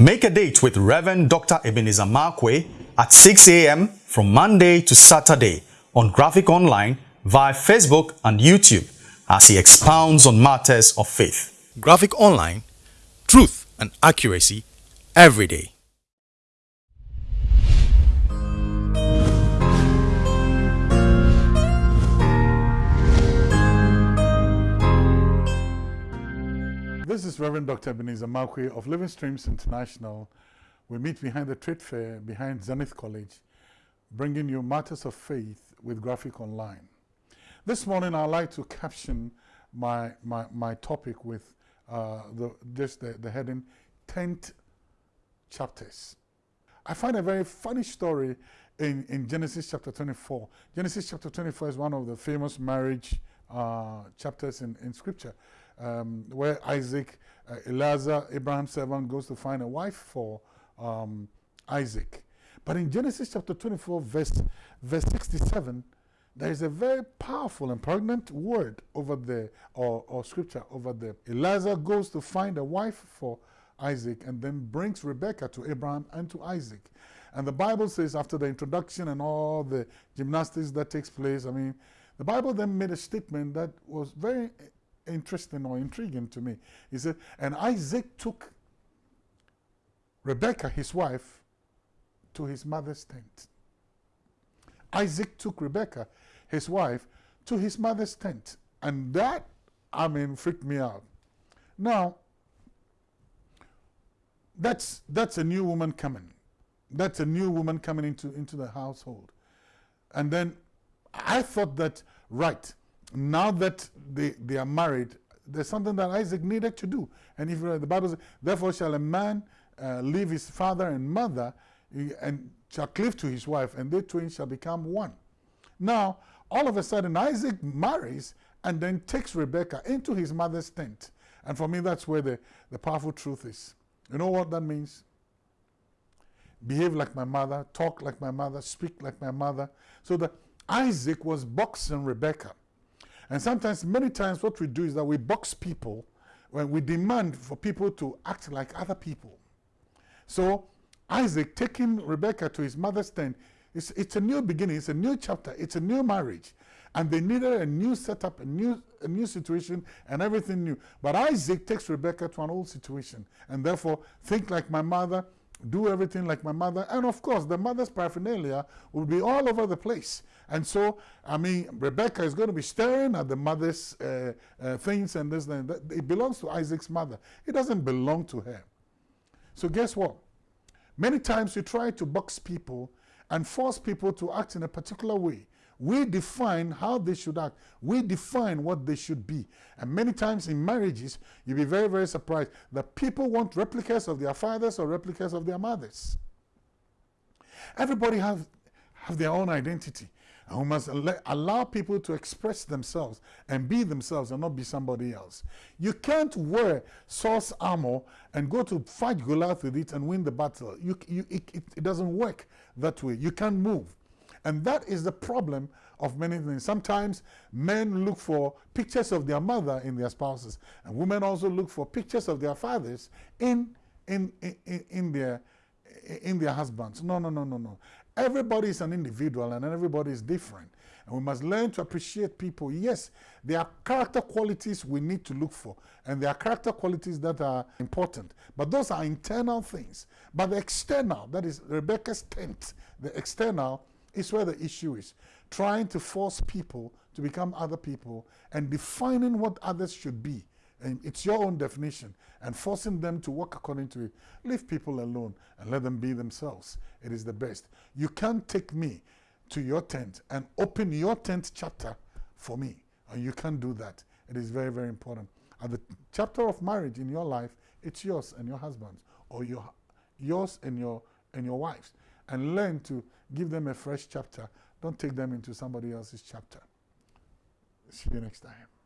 Make a date with Reverend Dr. Ebenezer Markwei at 6 a.m. from Monday to Saturday on Graphic Online via Facebook and YouTube as he expounds on matters of faith. Graphic Online, truth and accuracy every day. This is Reverend Dr. Ebenezer Markwei of Living Streams International. We meet behind the trade fair behind Zenith College, bringing you matters of faith with Graphic Online. This morning, I'd like to caption my, my, my topic with uh, the, just the, the heading Tent Chapters. I find a very funny story in, in Genesis chapter 24. Genesis chapter 24 is one of the famous marriage uh, chapters in, in Scripture um, where Isaac, uh, Eliezer, Abraham's servant, goes to find a wife for um, Isaac. But in Genesis chapter 24, verse, verse 67, there is a very powerful and pregnant word over there, or, or scripture over there. Eliezer goes to find a wife for Isaac and then brings Rebekah to Abraham and to Isaac. And the Bible says after the introduction and all the gymnastics that takes place, I mean, the Bible then made a statement that was very interesting or intriguing to me. He said, and Isaac took Rebekah, his wife, to his mother's tent. Isaac took Rebekah, his wife, to his mother's tent. And that, I mean, freaked me out. Now, that's, that's a new woman coming. That's a new woman coming into, into the household. And then I thought that, right, now that they, they are married, there's something that Isaac needed to do. And if the Bible says, therefore shall a man uh, leave his father and mother and shall cleave to his wife, and they twain shall become one. Now, all of a sudden, Isaac marries and then takes Rebekah into his mother's tent. And for me, that's where the, the powerful truth is. You know what that means? Behave like my mother, talk like my mother, speak like my mother. So that Isaac was boxing Rebekah. And sometimes, many times, what we do is that we box people when we demand for people to act like other people. So, Isaac taking Rebekah to his mother's tent, it's, it's a new beginning, it's a new chapter, it's a new marriage. And they needed a new setup, a new, a new situation, and everything new. But Isaac takes Rebekah to an old situation. And therefore, think like my mother, do everything like my mother. And of course, the mother's paraphernalia will be all over the place. And so, I mean, Rebecca is going to be staring at the mother's uh, uh, things and this and that. It belongs to Isaac's mother. It doesn't belong to her. So guess what? Many times you try to box people and force people to act in a particular way. We define how they should act. We define what they should be. And many times in marriages, you'll be very, very surprised that people want replicas of their fathers or replicas of their mothers. Everybody have, have their own identity. And we must allow people to express themselves and be themselves and not be somebody else. You can't wear Saul's armor and go to fight Goliath with it and win the battle. You, you, it, it doesn't work that way. You can't move. And that is the problem of many things. Sometimes men look for pictures of their mother in their spouses, and women also look for pictures of their fathers in, in, in, in, their, in their husbands. No, no, no, no, no. Everybody is an individual and everybody is different. And we must learn to appreciate people. Yes, there are character qualities we need to look for, and there are character qualities that are important. But those are internal things. But the external, that is Rebecca's tent, the external is where the issue is. Trying to force people to become other people and defining what others should be. And it's your own definition and forcing them to work according to it. Leave people alone and let them be themselves. It is the best. You can't take me to your tent and open your tent chapter for me. And you can't do that. It is very, very important. At the chapter of marriage in your life, it's yours and your husband's, or your, yours and your, and your wife's. And learn to give them a fresh chapter. Don't take them into somebody else's chapter. See you next time.